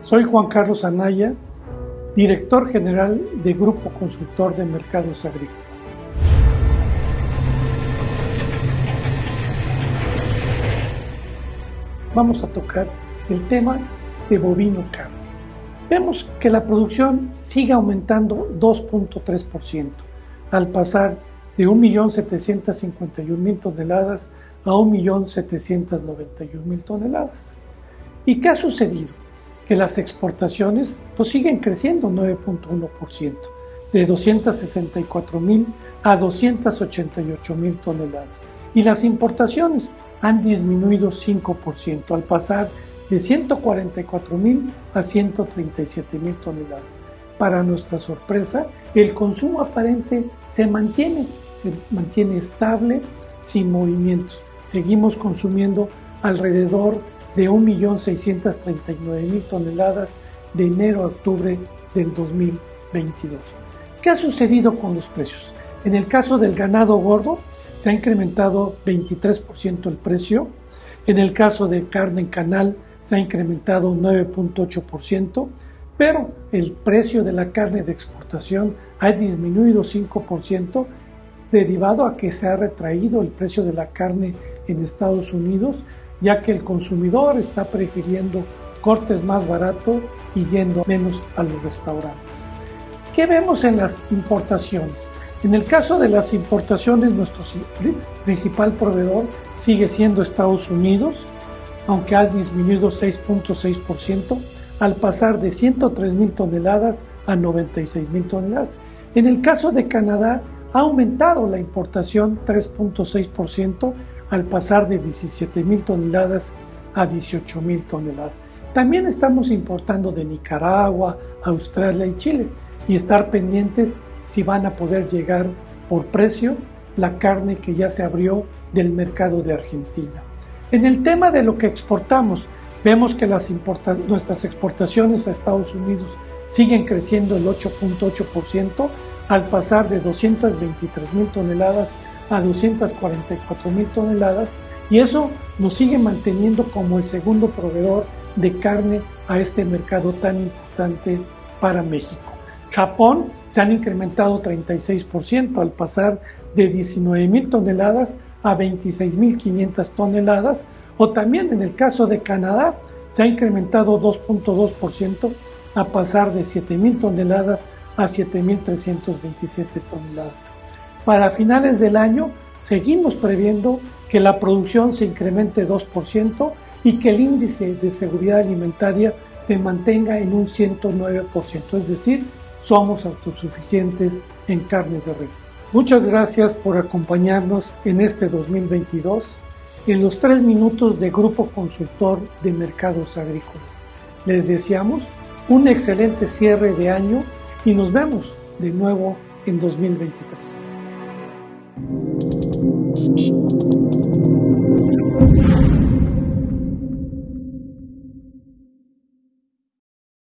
Soy Juan Carlos Anaya, director general de Grupo Consultor de Mercados Agrícolas. Vamos a tocar el tema de bovino carne. Vemos que la producción sigue aumentando 2.3%, al pasar de 1.751.000 toneladas a 1.791.000 toneladas. ¿Y qué ha sucedido? Que las exportaciones pues, siguen creciendo 9.1%, de 264.000 a 288.000 toneladas. Y las importaciones han disminuido 5%, al pasar de 144.000 a 137.000 toneladas. Para nuestra sorpresa, el consumo aparente se mantiene, se mantiene estable, sin movimientos. Seguimos consumiendo alrededor de 1.639.000 toneladas de enero a octubre del 2022. ¿Qué ha sucedido con los precios? En el caso del ganado gordo, se ha incrementado 23% el precio. En el caso de carne en canal, se ha incrementado 9.8%, pero el precio de la carne de exportación ha disminuido 5% derivado a que se ha retraído el precio de la carne en Estados Unidos, ya que el consumidor está prefiriendo cortes más baratos y yendo menos a los restaurantes. ¿Qué vemos en las importaciones? En el caso de las importaciones, nuestro principal proveedor sigue siendo Estados Unidos, aunque ha disminuido 6.6% al pasar de 103 mil toneladas a 96 mil toneladas. En el caso de Canadá, ha aumentado la importación 3.6% al pasar de 17 mil toneladas a 18 mil toneladas. También estamos importando de Nicaragua, Australia y Chile y estar pendientes si van a poder llegar por precio la carne que ya se abrió del mercado de Argentina. En el tema de lo que exportamos, vemos que las nuestras exportaciones a Estados Unidos siguen creciendo el 8.8% al pasar de 223 mil toneladas a 244 mil toneladas y eso nos sigue manteniendo como el segundo proveedor de carne a este mercado tan importante para México. Japón se han incrementado 36% al pasar de 19 mil toneladas a 26 mil 500 toneladas o también en el caso de Canadá se ha incrementado 2.2% a pasar de 7 mil toneladas a 7.327 toneladas. Para finales del año seguimos previendo que la producción se incremente 2% y que el índice de seguridad alimentaria se mantenga en un 109%, es decir, somos autosuficientes en carne de res. Muchas gracias por acompañarnos en este 2022 en los tres minutos de Grupo Consultor de Mercados Agrícolas. Les deseamos un excelente cierre de año y nos vemos de nuevo en 2023.